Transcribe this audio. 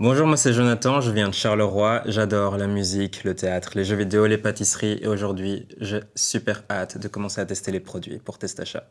Bonjour, moi c'est Jonathan, je viens de Charleroi, j'adore la musique, le théâtre, les jeux vidéo, les pâtisseries et aujourd'hui j'ai super hâte de commencer à tester les produits pour Testachat.